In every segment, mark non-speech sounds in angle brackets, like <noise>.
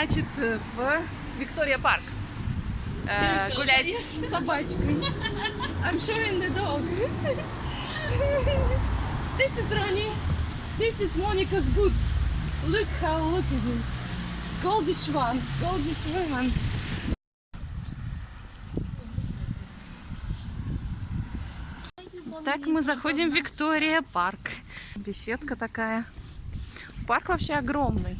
значит, в Виктория Парк. Э, гулять с собачкой. I'm showing the dog. This is Ronnie. This is Monica's boots. Look how look at this. Goldish one. Goldish woman. Так мы заходим в Виктория парк. Беседка такая. Парк вообще огромный.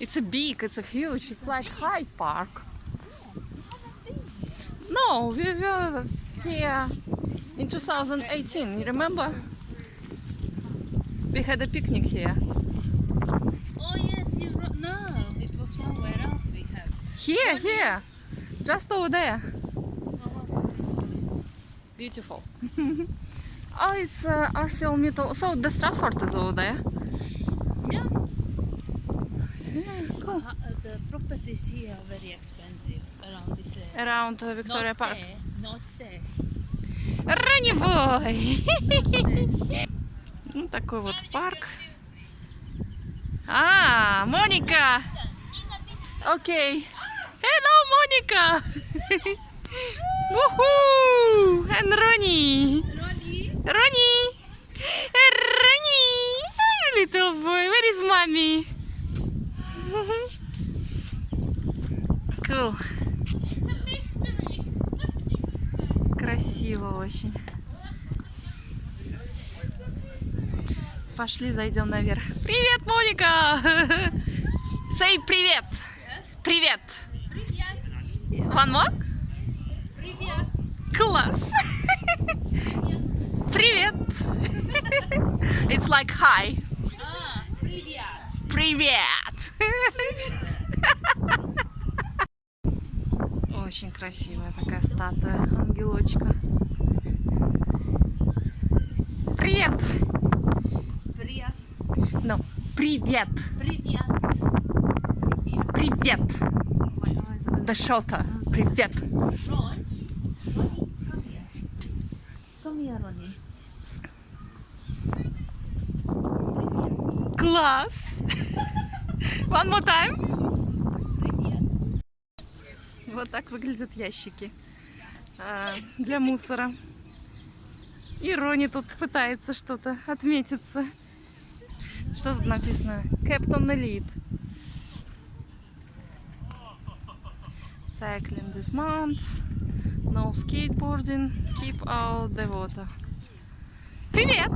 It's a big, it's a huge, it's like Hyde Park. No, we were here in 2018, you remember? We had a picnic here. Oh yes, you no, it was somewhere else we had. Here, here, just over there. What was it? Beautiful. <laughs> oh, it's uh, Arcel Metal. So the Stratford is over there. Uh, the properties here are very expensive around this area. Around uh, Victoria not Park. there, not there. Раневой! Ну, такой вот парк. А, Моника! Окей. Hello, Моника! Woohoo! And Ronnie! Ronnie, Ronnie! Little boy, where is mommy? Cool. Красиво очень. Пошли, зайдем наверх. Привет, Моника! <laughs> Say привет! Привет! One more? привет. Класс! <laughs> Привет! <laughs> It's like hi. А, привет. Привет! Очень красивая такая статуя ангелочка. Привет! Привет. Ну, привет! Привет. Привет. Привет! Here, Ronnie. Привет. Класс! One more time. Вот так выглядят ящики а, для мусора. И Рони тут пытается что-то отметиться. Что тут написано? Captain Elite. Cycling this month. No skateboarding. Keep out the water. Привет!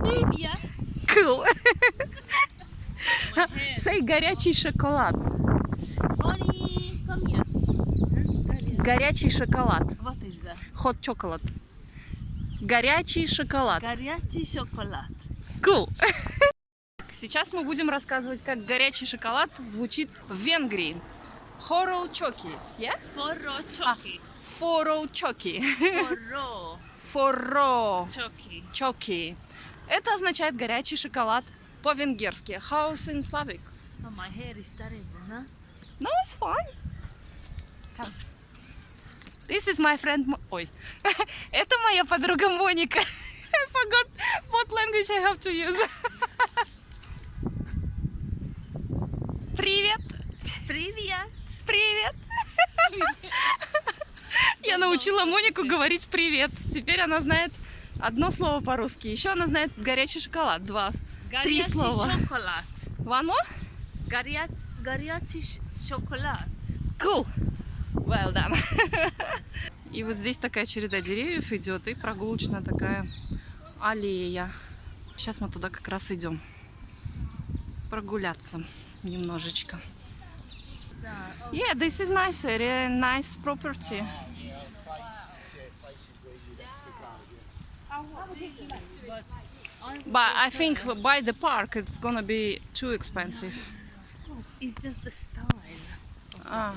Привет. Cool! Hair. Say горячий шоколад. Huh? Горячий шоколад. Is that? Hot chocolate. Горячий шоколад. Горячий шоколад. Cool. <laughs> Сейчас мы будем рассказывать, как горячий шоколад звучит в Венгрии. Хоро чоки. Yeah? Форо чоки. Форо чоки. Форо <laughs> Форо чоки. чоки. Это означает горячий шоколад по-венгерски. House in Slavic. Oh, my hair is terrible, huh? No, it's fine. Come. This is my friend... Ой. <laughs> Это моя подруга Моника. I <laughs> forgot what language I have to use. <laughs> Привет. Привет. Привет. Я научила Монику говорить привет. Теперь она знает одно слово по-русски. Еще она знает горячий шоколад. Два. Три слова. шоколад. Горя... Горячий шоколад. Cool. Well done. И вот здесь такая череда деревьев идет и прогулочная такая аллея. Сейчас мы туда как раз идем. Прогуляться немножечко. Yeah, this is nice area, nice property. but I think by the park it's gonna be too expensive. of course it's just the style. Ah.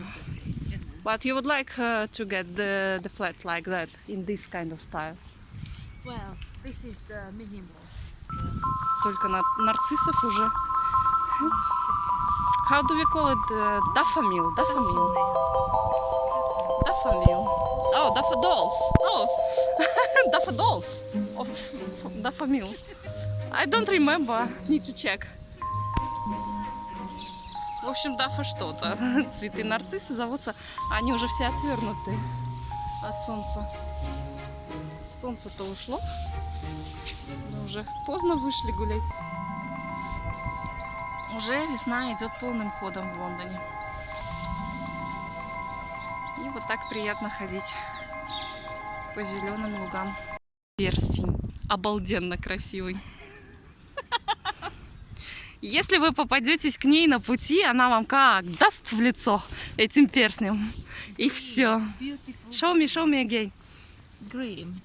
property, you know. But you would like uh, to get the, the flat like that in this kind of style. Well, this is the minimum. Столько на- нарциссов уже. How do we call it? Uh, daffodil. Daffodil. Daffodil. Oh, daffodils. Oh, daffodils. Of daffodil. I don't remember. Need to check. В общем, дафа что-то. <laughs> Цветы нарциссы зовутся, они уже все отвернуты от солнца. Солнце-то ушло. Мы уже поздно вышли гулять. Уже весна идет полным ходом в Лондоне. И вот так приятно ходить по зеленым лугам. Перстень. Обалденно красивый. Если вы попадетесь к ней на пути, она вам как даст в лицо этим перстнем. И все. Show me, show me again. green.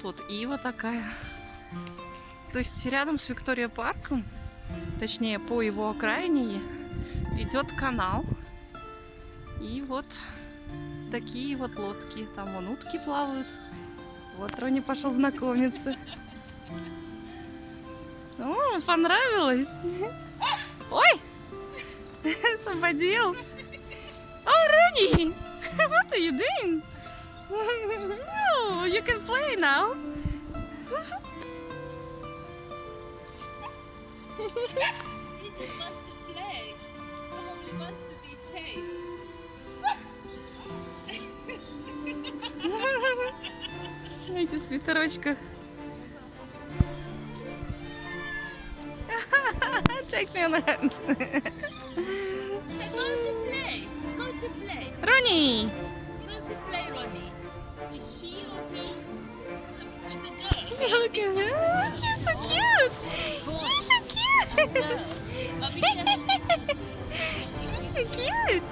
Тут ива такая. То есть рядом с Виктория парком, точнее по его окраине, идет канал. И вот такие вот лодки. Там вон утки плавают. Вот Рони пошел знакомиться. О, понравилось. Ой! Else. Oh, Rooney! What are you doing? No, you can play now. He just wants to play. Probably wants to be chased. Эти в свитерочках. Take me on the hands. So go to play. Go to play. Рони! Go to play, Ronnie. Is she or he? So, it's a girl. Look at her. He's so cute. He's so cute. Girl. But be careful. He's so cute.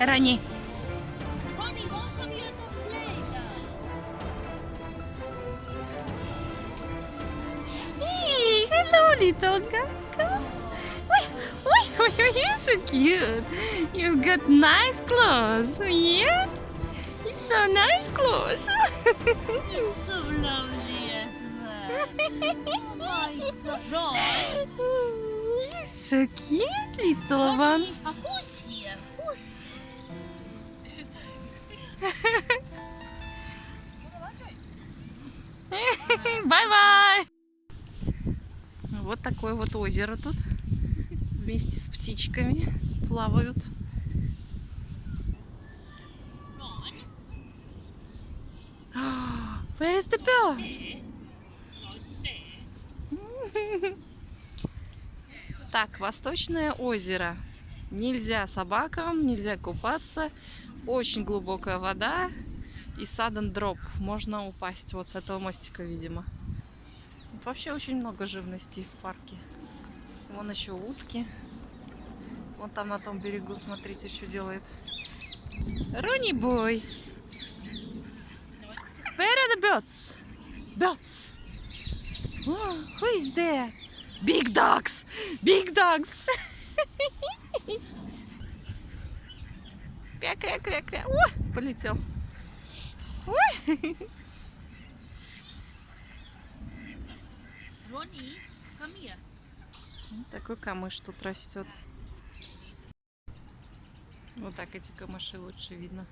Ronnie, don't you're so cute. You've got nice clothes. Yes. It's so nice clothes. you're so lovely as well. oh my god. You're so cute, little one. Uh, who's here? Who's <laughs> Bye-bye. Вот такое вот озеро тут. Вместе с птичками плавают. <gasps> Where is the birds? <laughs> Так, Восточное озеро. Нельзя собакам, нельзя купаться. Очень глубокая вода. И sudden дроп. Можно упасть вот с этого мостика, видимо. Тут вообще очень много живности в парке. Вон еще утки. Вон там на том берегу, смотрите, что делает. Ронни бой. Where are the birds? Birds. Oh, who is there? Big dogs! Big dogs! <laughs> Кря-кря-кря-кря. Ой, полетел. Ой. <laughs> Такой камыш тут растет. Вот так эти камыши лучше видно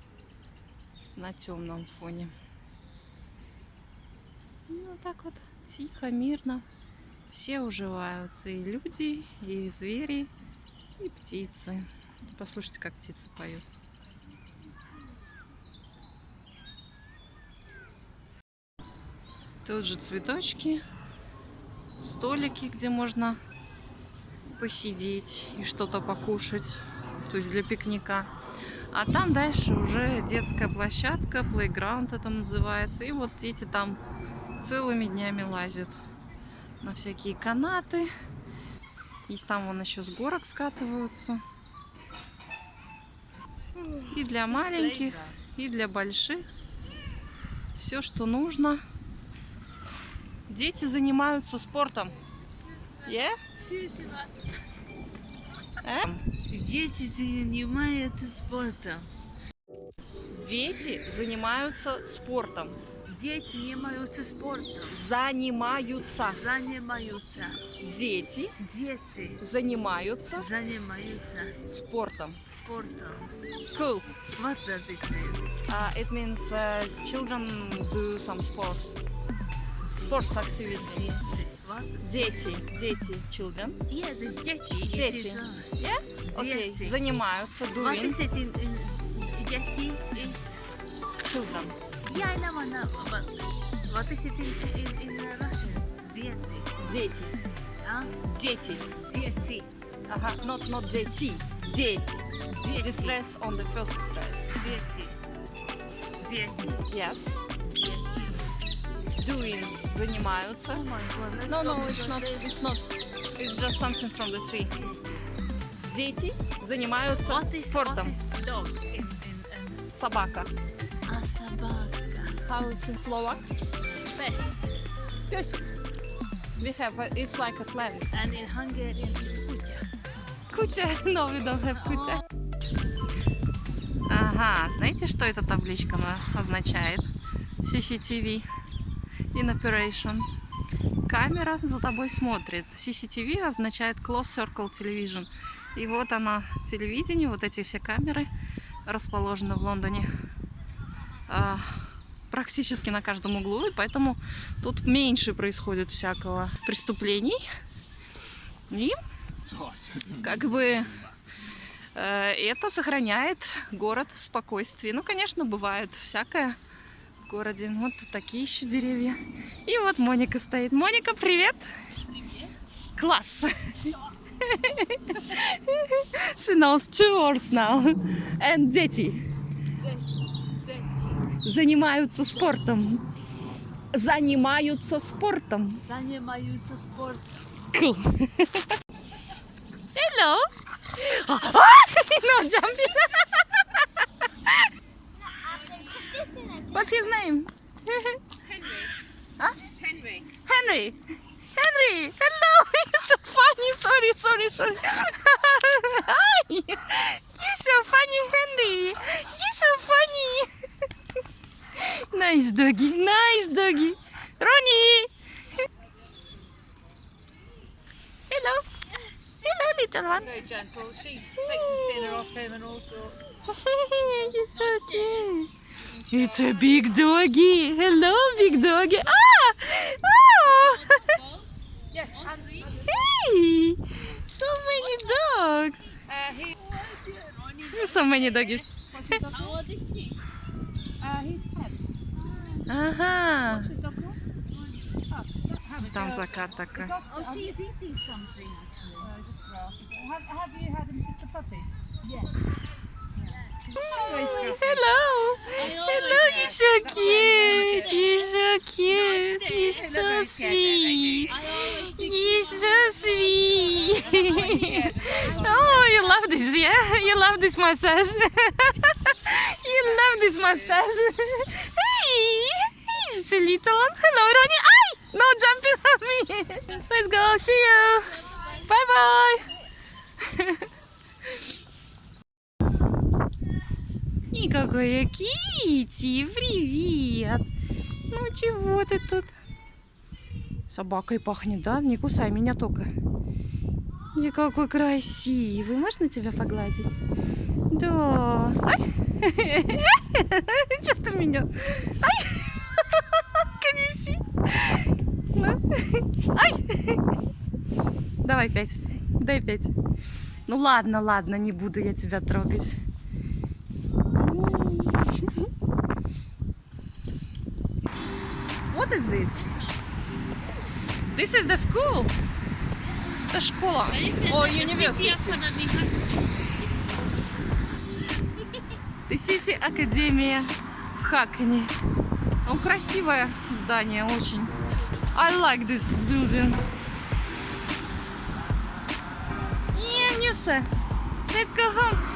на темном фоне. Ну, вот так вот тихо, мирно. Все уживаются. И люди, и звери, и птицы. Послушайте, как птицы поют. Тут же цветочки, столики, где можно посидеть и что-то покушать, то есть для пикника. А там дальше уже детская площадка, плейграунд это называется. И вот дети там целыми днями лазят на всякие канаты. Есть там вон еще с горок скатываются. И для маленьких, и для больших. Все, что нужно. Дети занимаются спортом. Yeah? Э? Дети занимаются спортом. Дети занимаются спортом. Дети занимаются спортом. Занимаются. Занимаются. Дети Дети занимаются занимаются спортом. спортом. Cool. What does it mean? Uh, it means uh, children do some sport. Sports activity. What? Дети. Дети. Children. Yes, it's дети. Дети. uh, Yeah? Окей. Дети. Занимаются. What Doing. is it in, in дети is? Children. Yeah, I know, I know. But what is it in, in, in Russian? Дети. Дети. Huh? Дети. Дети. Ага. Not, not дети. Дети. Дети. stress on the first stress. Дети. Дети. Yes. Дети. Doing. Занимаются. Oh No, no, it's not. It's not. It's just something from the tree. Дети занимаются What is, спортом. what is dog in, in, in Собака. a собака? How is in Slovak? Pes. Песик. We have. A, it's like a slang. And in Hungarian is kutya. Кутя. No, we don't have кутя. Ага, знаете, что эта табличка на- означает? CCTV. In operation. Камера за тобой смотрит. CCTV означает Close Circle Television. И вот она, телевидение, вот эти все камеры расположены в Лондоне а, практически на каждом углу, и поэтому тут меньше происходит всякого преступлений. И как бы э, это сохраняет город в спокойствии. Ну, конечно, бывает всякое городе. Вот тут такие еще деревья. И вот Моника стоит. Моника, привет! Класс! She knows two words now. And дети занимаются спортом. Занимаются спортом. Занимаются спортом. Cool. Hello. <laughs> no jumping. What's his name? huh? Henry. Henry. Henry. Hello. <laughs> He's so funny. Sorry, sorry, sorry. Hi. He's so funny, Henry. He's so funny. <laughs> nice doggy. Nice doggy. Ronnie. Hello. Hello, little one. Very gentle. She takes his dinner off him and all sorts. <laughs> You're so cute. It's a big doggy. Hello, big doggy. Ah! Oh! Yes. And hey! So many dogs. uh, he, So many doggies. How old is he? uh, he's ten. Ага. Should dog call? Oh, have a Там go. закат такая. It's off- Oh, um, she's eating something actually. uh, just grass. Have, have you had him since a puppy? Yes. Hello. Hello, you're so cute. You're so cute. You're so sweet. You're so sweet. <laughs> Oh, you love this, yeah? You love this massage. <laughs> you love this massage. Hey, he's a little one. Hello, Ronnie. Ay, no jumping on me. <laughs> Let's go. See you. Bye bye какая Кити, привет. Ну чего ты тут? Собакой пахнет, да? Не кусай меня только. И какой красивый. Можно тебя погладить? Да. Ай. <laughs> Ты меня? Ай. <laughs> Конеси. Ну. Ай. Давай пять. Дай пять. Ну ладно, ладно, не буду я тебя трогать. What is this? This is the school. Это школа. О, university. The City Академия в Хакане. Ну, красивое здание, очень. I like this building. Yeah, Нюса, let's go home.